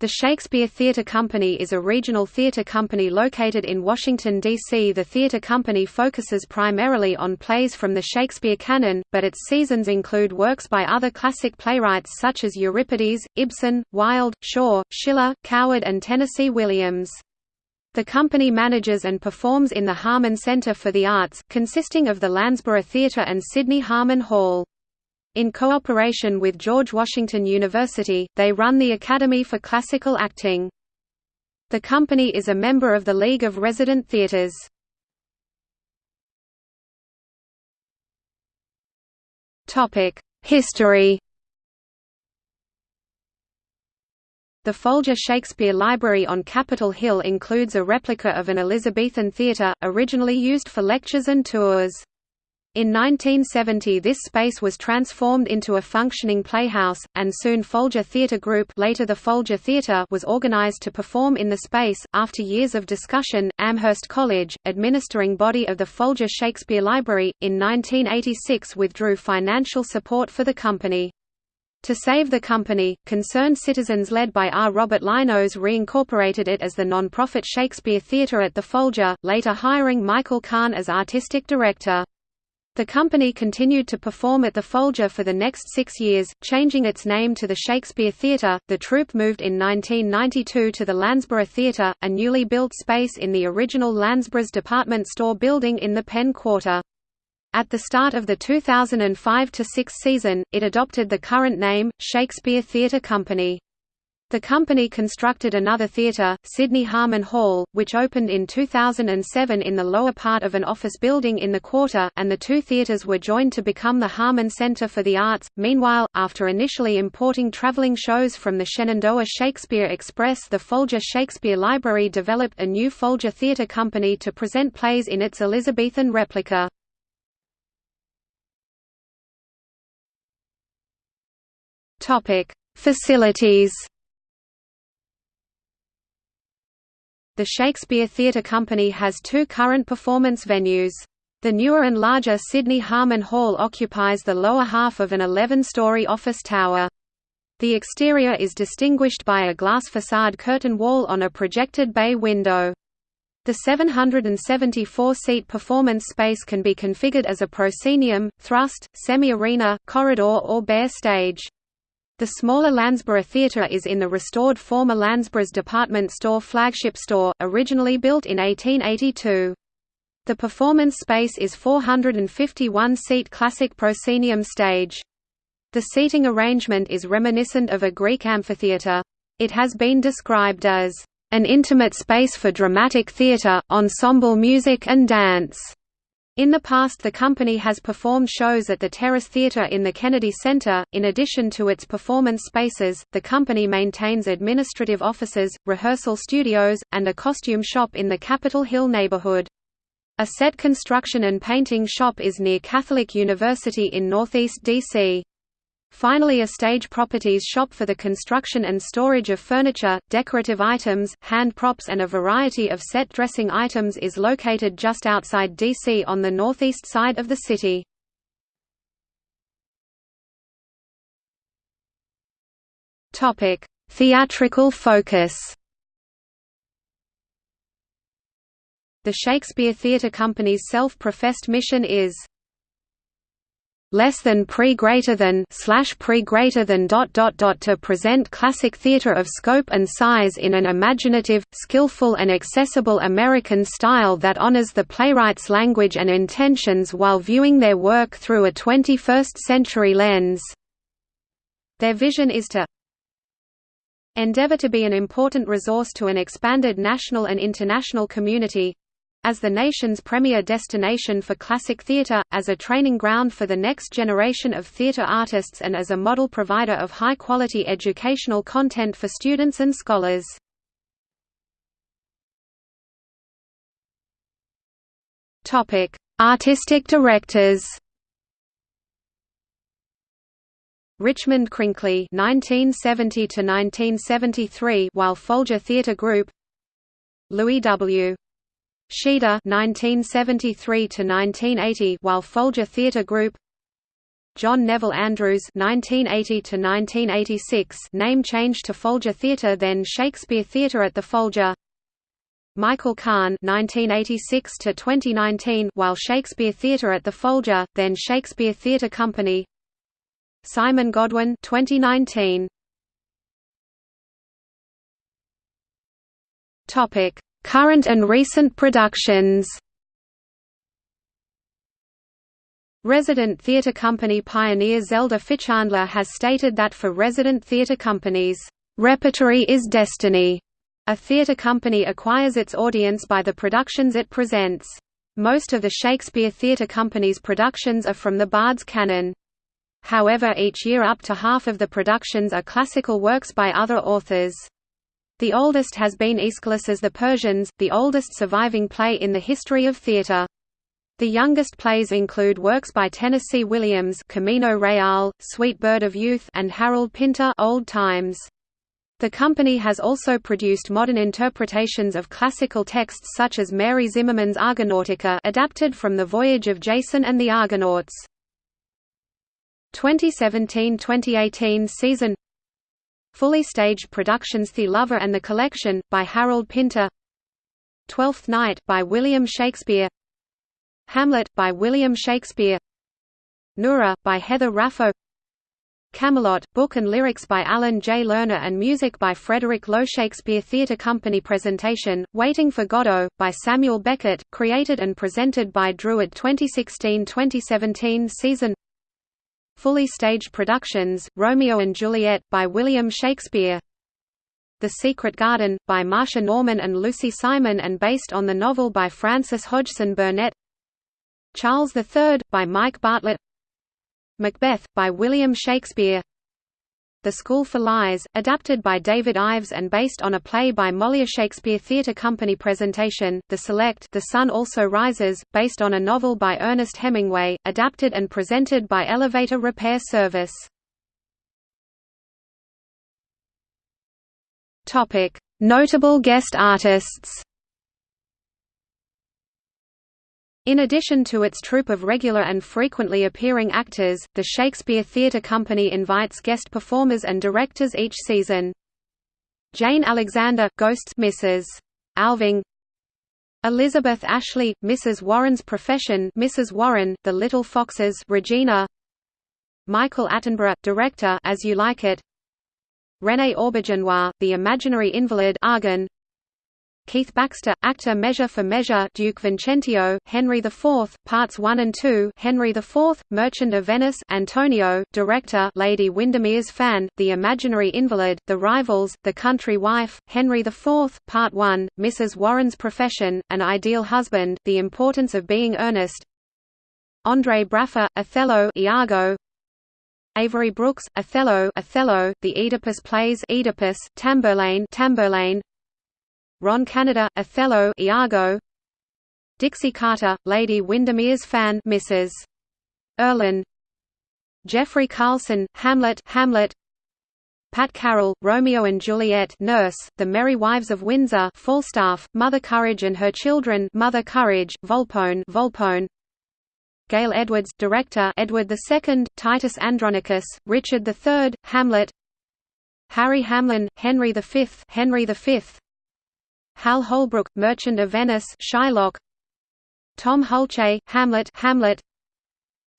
The Shakespeare Theatre Company is a regional theatre company located in Washington, D.C. The theatre company focuses primarily on plays from the Shakespeare canon, but its seasons include works by other classic playwrights such as Euripides, Ibsen, Wilde, Shaw, Schiller, Coward and Tennessee Williams. The company manages and performs in the Harman Center for the Arts, consisting of the Lansburgh Theatre and Sidney Harman Hall. In cooperation with George Washington University, they run the Academy for Classical Acting. The company is a member of the League of Resident Theatres. History The Folger Shakespeare Library on Capitol Hill includes a replica of an Elizabethan theatre, originally used for lectures and tours. In 1970 this space was transformed into a functioning playhouse, and soon Folger Theatre Group later the Folger Theatre was organized to perform in the space. After years of discussion, Amherst College, administering body of the Folger Shakespeare Library, in 1986 withdrew financial support for the company. To save the company, concerned citizens led by R. Robert Linowes reincorporated it as the non-profit Shakespeare Theatre at the Folger, later hiring Michael Kahn as artistic director. The company continued to perform at the Folger for the next six years, changing its name to the Shakespeare Theatre. The troupe moved in 1992 to the Lansburgh Theatre, a newly built space in the original Lansburgh's department store building in the Penn Quarter. At the start of the 2005–6 season, it adopted the current name, Shakespeare Theatre Company. The company constructed another theatre, Sidney Harman Hall, which opened in 2007 in the lower part of an office building in the quarter, and the two theatres were joined to become the Harman Center for the Arts. Meanwhile, after initially importing traveling shows from the Shenandoah Shakespeare Express, the Folger Shakespeare Library developed a new Folger Theatre Company to present plays in its Elizabethan replica. Topic: Facilities. The Shakespeare Theatre Company has two current performance venues. The newer and larger Sidney Harman Hall occupies the lower half of an 11-story office tower. The exterior is distinguished by a glass facade curtain wall on a projected bay window. The 774-seat performance space can be configured as a proscenium, thrust, semi-arena, corridor or bare stage. The smaller Lansburgh Theatre is in the restored former Lansburgh's department store flagship store, originally built in 1882. The performance space is 451-seat classic proscenium stage. The seating arrangement is reminiscent of a Greek amphitheatre. It has been described as an intimate space for dramatic theatre, ensemble music and dance. In the past the company has performed shows at the Terrace Theatre in the Kennedy Center. In addition to its performance spaces, the company maintains administrative offices, rehearsal studios, and a costume shop in the Capitol Hill neighborhood. A set construction and painting shop is near Catholic University in Northeast D.C. Finally a stage properties shop for the construction and storage of furniture, decorative items, hand props and a variety of set dressing items is located just outside DC on the northeast side of the city. Theatrical focus The Shakespeare Theatre Company's self-professed mission is less than pre greater than slash pre greater than dot dot dot to present classic theater of scope and size in an imaginative, skillful and accessible American style that honors the playwright's language and intentions while viewing their work through a 21st century lens. Their vision is to endeavor to be an important resource to an expanded national and international community, as the nation's premier destination for classic theatre, as a training ground for the next generation of theatre artists and as a model provider of high-quality educational content for students and scholars. Artistic directors Richmond Crinkley 1970 to 1973 while Folger Theatre Group Louis W. Scheeder 1973 to 1980 while Folger Theatre Group John Neville Andrews 1980 to 1986 name changed to Folger Theatre, then Shakespeare Theatre at the Folger. Michael Kahn 1986 to 2019 while Shakespeare Theatre at the Folger, then Shakespeare Theatre Company. Simon Godwin (2019). Topic: Current and recent productions. Resident Theatre Company pioneer Zelda Fichandler has stated that for resident theatre companies, "...repertory is destiny." A theatre company acquires its audience by the productions it presents. Most of the Shakespeare Theatre Company's productions are from the Bard's canon. However each year up to half of the productions are classical works by other authors. The oldest has been Aeschylus's The Persians, the oldest surviving play in the history of theatre. The youngest plays include works by Tennessee Williams Camino Real, Sweet Bird of Youth and Harold Pinter Old Times. The company has also produced modern interpretations of classical texts such as Mary Zimmerman's Argonautica adapted from The Voyage of Jason and the Argonauts. 2017–2018 season Fully staged productions The Lover and the Collection, by Harold Pinter. Twelfth Night by William Shakespeare. Hamlet, by William Shakespeare. Nora, by Heather Raffo. Camelot, book and lyrics by Alan J. Lerner and music by Frederick Loewe Shakespeare Theatre Company Presentation, Waiting for Godot, by Samuel Beckett, created and presented by Druid 2016–2017 season Fully staged productions, Romeo and Juliet, by William Shakespeare. The Secret Garden, by Marsha Norman and Lucy Simon and based on the novel by Frances Hodgson Burnett. Charles III, by Mike Bartlett. Macbeth, by William Shakespeare the School for Lies, adapted by David Ives and based on a play by Molière Shakespeare Theatre Company presentation, The Select The Sun Also Rises, based on a novel by Ernest Hemingway, adapted and presented by Elevator Repair Service. Notable guest artists In addition to its troupe of regular and frequently appearing actors, the Shakespeare Theatre Company invites guest performers and directors each season. Jane Alexander Ghosts Mrs. Alving Elizabeth Ashley, Mrs. Warren's Profession Mrs. Warren, The Little Foxes Regina Michael Attenborough, director As You Like It René Auberjonois, The Imaginary Invalid Argan Keith Baxter, actor Measure for Measure Duke Vincentio, Henry IV, Parts 1 and 2 Henry IV, Merchant of Venice Antonio, director Lady Windermere's Fan, The Imaginary Invalid, The Rivals, The Country Wife, Henry IV, Part 1, Mrs. Warren's Profession, An Ideal Husband, The Importance of Being Earnest Andre Braugher, Othello Iago, Avery Brooks, Othello, Othello, The Oedipus Plays, Oedipus, Tamburlaine, Tamburlaine, Ron Canada, Othello, Iago. Dixie Carter, Lady Windermere's fan, Mrs. Erlynne. Jeffrey Carlson, Hamlet, Hamlet. Pat Carroll, Romeo and Juliet, Nurse, The Merry Wives of Windsor, Falstaff, Mother Courage and Her Children, Mother Courage, Volpone, Volpone. Gale Edwards, Director, Edward II, Titus Andronicus, Richard III, Hamlet. Harry Hamlin, Henry V, Henry V. Hal Holbrook, Merchant of Venice Shylock. Tom Hulce, Hamlet Hamlet.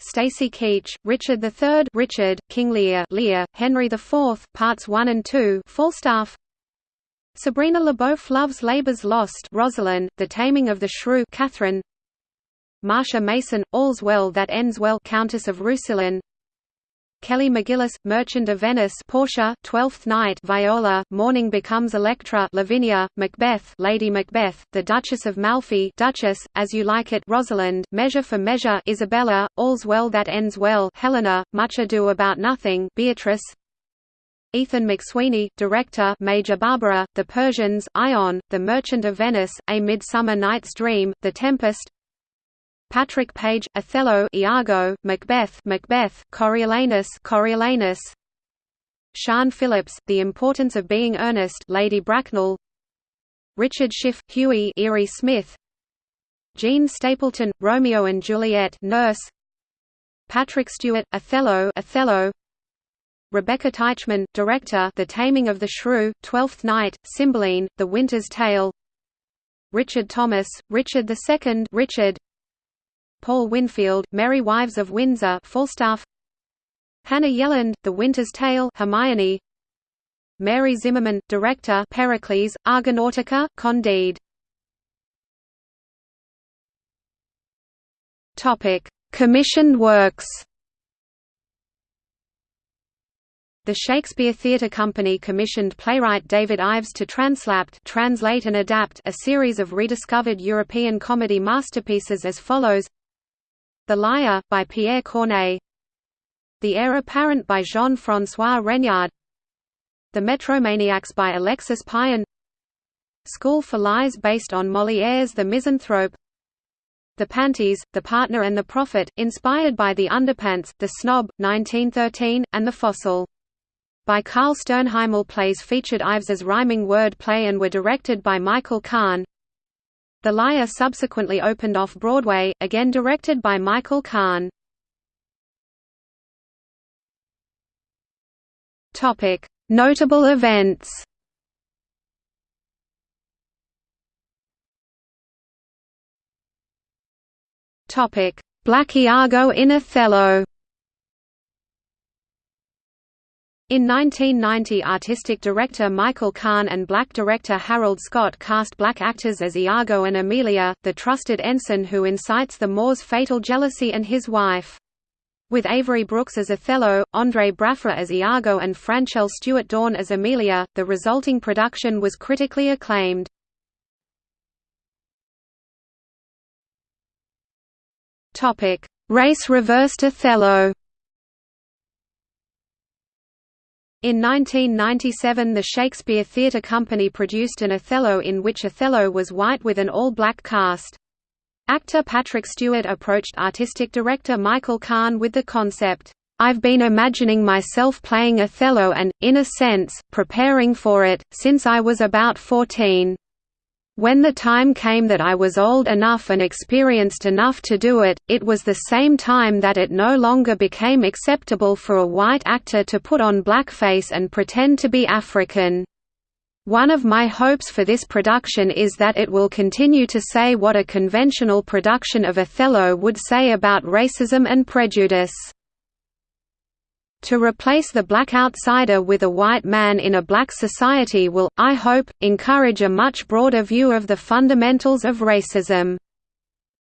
Stacy Keach, Richard III Richard, King Lear Lear, Henry IV, Parts 1 and 2 Falstaff. Sabrina Le Beauf Love's Labour's Lost Rosalind, The Taming of the Shrew Catherine. Marsha Mason, All's Well That Ends Well Countess of Roussillon Kelly McGillis, Merchant of Venice Portia, Twelfth Night Viola, Morning Becomes Electra Lavinia, Macbeth Lady Macbeth, The Duchess of Malfi Duchess, As You Like It Rosalind, Measure for Measure Isabella, All's Well That Ends Well Helena, Much Ado About Nothing Beatrice. Ethan McSweeney, director Major Barbara, The Persians, Ion, The Merchant of Venice, A Midsummer Night's Dream, The Tempest Patrick Page, Othello, Iago, Macbeth, Macbeth, Coriolanus, Coriolanus. Siân Phillips, The Importance of Being Earnest, Lady Bracknell. Richard Schiff, Hughie, Erie Smith. Jean Stapleton, Romeo and Juliet, Nurse. Patrick Stewart, Othello, Othello. Rebecca Taichman, director, The Taming of the Shrew, Twelfth Night, Cymbeline, The Winter's Tale. Richard Thomas, Richard II, Richard. Paul Winfield, Merry Wives of Windsor, Falstaff. Hannah Yelland, The Winter's Tale, Hermione. Mary Zimmerman, director, Pericles, Argonautica, Candide. Commissioned works. The Shakespeare Theatre Company commissioned playwright David Ives to translapt translate and adapt a series of rediscovered European comedy masterpieces as follows The Liar, by Pierre Corneille The Heir Apparent by Jean-François Regnard The Metromaniacs by Alexis Payen School for Lies based on Molière's The Misanthrope the Panties, The Partner and the Prophet, inspired by The Underpants, The Snob, 1913, and The Fossil. By Carl Sternheimel plays featured Ives as rhyming word play and were directed by Michael Kahn. The Liar subsequently opened off-Broadway, again directed by Michael Kahn. Notable events Black Iago in Othello In 1990 artistic director Michael Kahn and black director Harold Scott cast black actors as Iago and Amelia, the trusted ensign who incites the Moor's fatal jealousy and his wife. With Avery Brooks as Othello, Andre Braugher as Iago and Franchelle Stewart Dorn as Amelia, the resulting production was critically acclaimed. Topic: Race reversed Othello. In 1997 the Shakespeare Theatre Company produced an Othello in which Othello was white with an all-black cast. Actor Patrick Stewart approached artistic director Michael Kahn with the concept, "'I've been imagining myself playing Othello and, in a sense, preparing for it, since I was about 14. When the time came that I was old enough and experienced enough to do it, it was the same time that it no longer became acceptable for a white actor to put on blackface and pretend to be African. One of my hopes for this production is that it will continue to say what a conventional production of Othello would say about racism and prejudice. To replace the black outsider with a white man in a black society will, I hope, encourage a much broader view of the fundamentals of racism."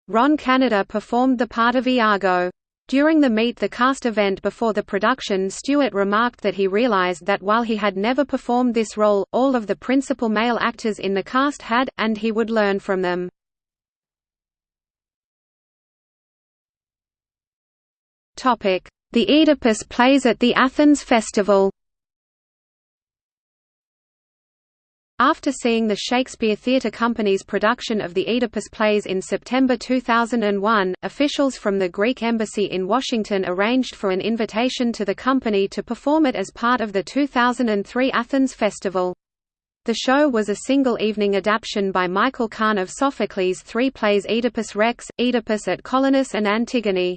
Ron Canada performed the part of Iago. During the Meet the Cast event before the production Stewart remarked that he realized that while he had never performed this role, all of the principal male actors in the cast had, and he would learn from them. The Oedipus plays at the Athens Festival After seeing the Shakespeare Theatre Company's production of the Oedipus plays in September 2001, officials from the Greek embassy in Washington arranged for an invitation to the company to perform it as part of the 2003 Athens Festival. The show was a single-evening adaptation by Michael Kahn of Sophocles' three plays Oedipus Rex, Oedipus at Colonus and Antigone.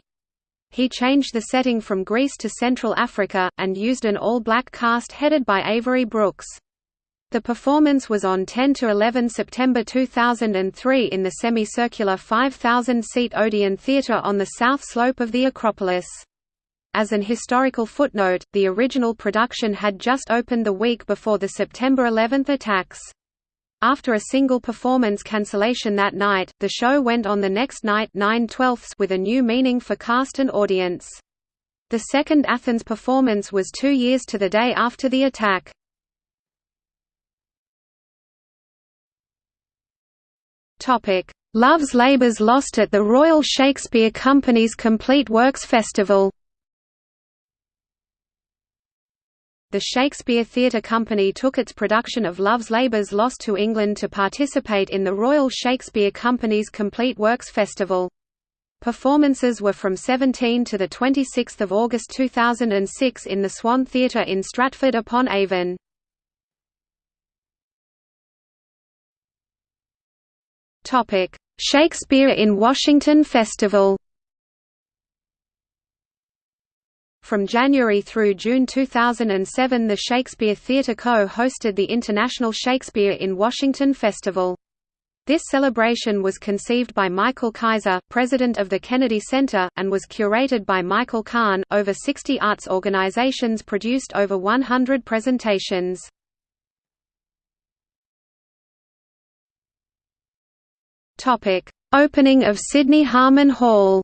He changed the setting from Greece to Central Africa, and used an all-black cast headed by Avery Brooks. The performance was on 10–11 September 2003 in the semicircular 5,000-seat Odeon Theatre on the south slope of the Acropolis. As an historical footnote, the original production had just opened the week before the September 11 attacks. After a single performance cancellation that night, the show went on the next night 9 with a new meaning for cast and audience. The second Athens performance was two years to the day after the attack. Love's Labours Lost at the Royal Shakespeare Company's Complete Works Festival the Shakespeare Theatre Company took its production of Love's Labour's Lost to England to participate in the Royal Shakespeare Company's Complete Works Festival. Performances were from 17 to 26 August 2006 in the Swan Theatre in Stratford-upon-Avon. Shakespeare in Washington Festival From January through June 2007 the Shakespeare Theatre Co. hosted the International Shakespeare in Washington Festival. This celebration was conceived by Michael Kaiser, president of the Kennedy Center, and was curated by Michael Kahn. Over 60 arts organizations produced over 100 presentations. Topic: Opening of Sidney Harman Hall.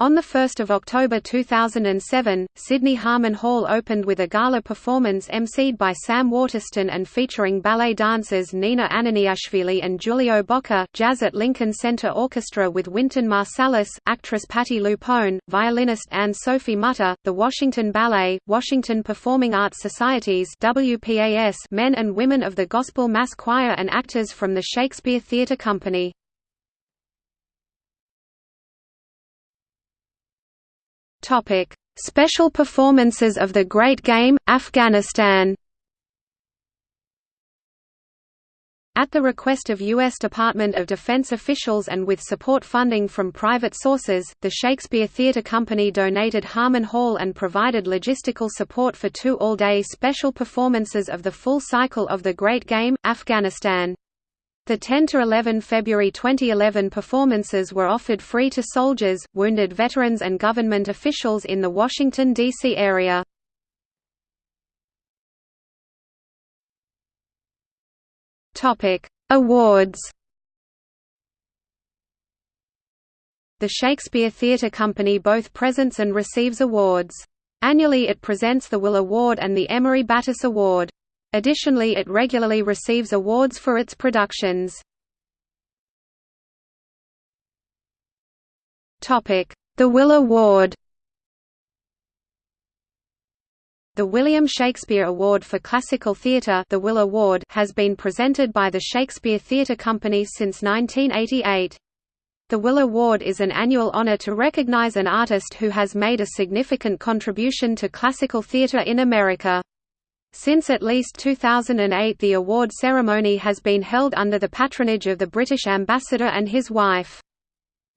On 1 October 2007, Sidney Harman Hall opened with a gala performance emceed by Sam Waterston and featuring ballet dancers Nina Ananiashvili and Giulio Bocca, jazz at Lincoln Center Orchestra with Wynton Marsalis, actress Patti LuPone, violinist Anne-Sophie Mutter, the Washington Ballet, Washington Performing Arts Societies WPAS men and women of the Gospel Mass Choir and actors from the Shakespeare Theatre Company. Topic: Special performances of The Great Game, Afghanistan. At the request of U.S. Department of Defense officials and with support funding from private sources, the Shakespeare Theatre Company donated Harman Hall and provided logistical support for two all-day special performances of the full cycle of The Great Game, Afghanistan. The 10–11 February 2011 performances were offered free to soldiers, wounded veterans and government officials in the Washington, D.C. area. Awards The Shakespeare Theatre Company both presents and receives awards. Annually it presents the Will Award and the Emery Battis Award. Additionally it regularly receives awards for its productions. The Will Award The William Shakespeare Award for Classical Theatre the Will Award has been presented by the Shakespeare Theatre Company since 1988. The Will Award is an annual honor to recognize an artist who has made a significant contribution to classical theatre in America. Since at least 2008 the award ceremony has been held under the patronage of the British ambassador and his wife.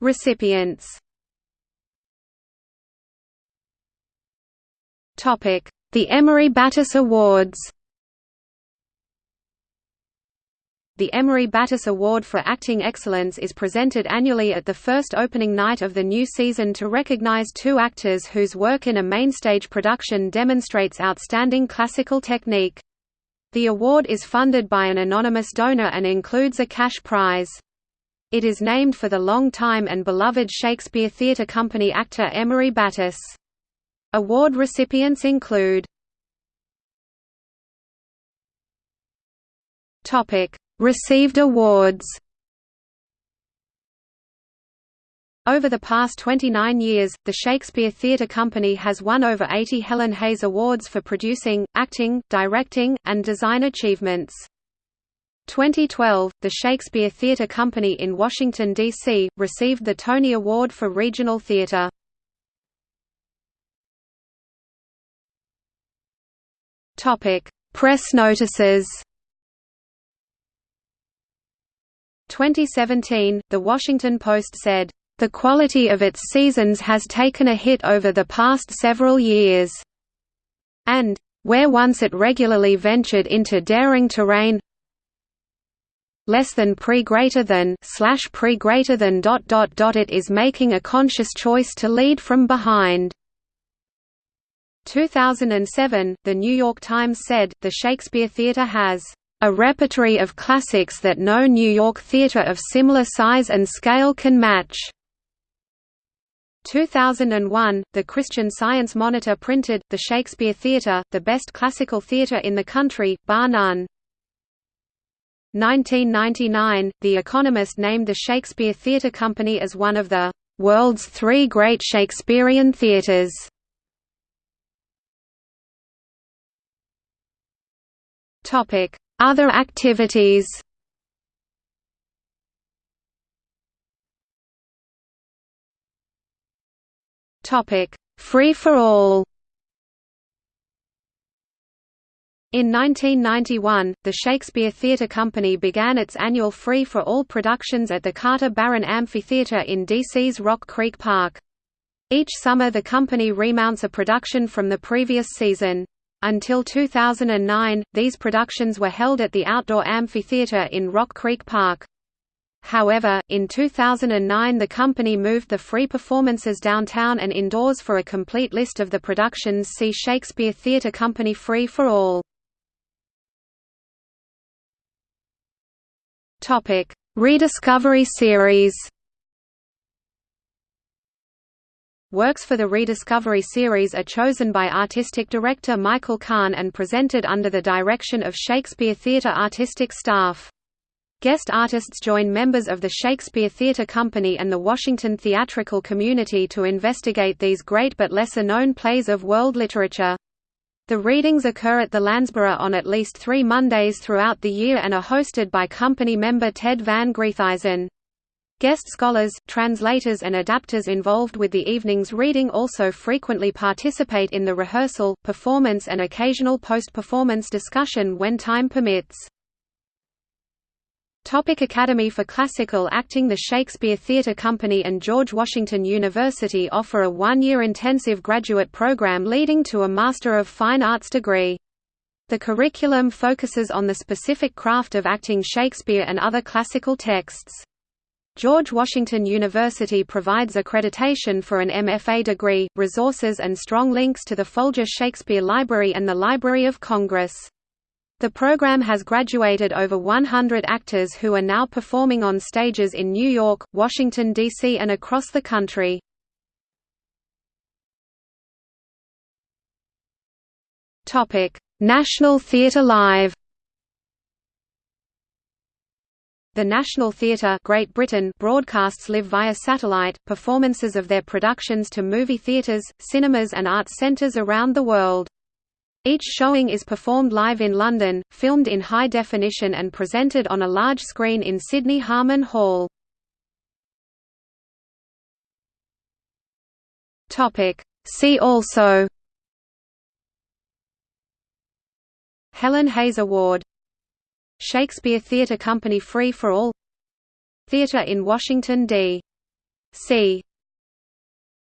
Recipients. The Emery Battis Awards The Emery Battis Award for Acting Excellence is presented annually at the first opening night of the new season to recognize two actors whose work in a mainstage production demonstrates outstanding classical technique. The award is funded by an anonymous donor and includes a cash prize. It is named for the long-time and beloved Shakespeare Theatre Company actor Emery Battis. Award recipients include Received awards Over the past 29 years, the Shakespeare Theatre Company has won over 80 Helen Hayes Awards for producing, acting, directing, and design achievements. 2012, the Shakespeare Theatre Company in Washington, D.C., received the Tony Award for Regional Theatre. Press notices 2017, The Washington Post said, "...the quality of its seasons has taken a hit over the past several years," and, "...where once it regularly ventured into daring terrain less than pre greater than slash pre greater than dot dot dot it is making a conscious choice to lead from behind." 2007, The New York Times said, the Shakespeare Theatre has a repertory of classics that no New York theatre of similar size and scale can match. 2001, the Christian Science Monitor printed, The Shakespeare Theatre, the best classical theatre in the country, bar none. 1999, The Economist named the Shakespeare Theatre Company as one of the "...world's three great Shakespearean theatres." Other activities Topic: Free for all In 1991, the Shakespeare Theatre Company began its annual Free for All productions at the Carter Barron Amphitheatre in D.C.'s Rock Creek Park. Each summer the company remounts a production from the previous season. Until 2009, these productions were held at the outdoor amphitheater in Rock Creek Park. However, in 2009 the company moved the free performances downtown and indoors for a complete list of the productions see Shakespeare Theatre Company Free for All. Rediscovery series Works for the Rediscovery series are chosen by artistic director Michael Kahn and presented under the direction of Shakespeare Theatre artistic staff. Guest artists join members of the Shakespeare Theatre Company and the Washington theatrical community to investigate these great but lesser-known plays of world literature. The readings occur at the Lansburgh on at least three Mondays throughout the year and are hosted by company member Ted Van Griethuysen. Guest scholars, translators and adapters involved with the evening's reading also frequently participate in the rehearsal, performance and occasional post-performance discussion when time permits. Topic Academy for Classical Acting The Shakespeare Theatre Company and George Washington University offer a one-year intensive graduate program leading to a Master of Fine Arts degree. The curriculum focuses on the specific craft of acting Shakespeare and other classical texts. George Washington University provides accreditation for an MFA degree, resources and strong links to the Folger Shakespeare Library and the Library of Congress. The program has graduated over 100 actors who are now performing on stages in New York, Washington, D.C. and across the country. National Theatre Live The National Theatre Great Britain broadcasts live via satellite, performances of their productions to movie theatres, cinemas and arts centres around the world. Each showing is performed live in London, filmed in high definition and presented on a large screen in Sidney Harman Hall. See also Helen Hayes Award Shakespeare Theatre Company Free for All Theatre in Washington, D.C.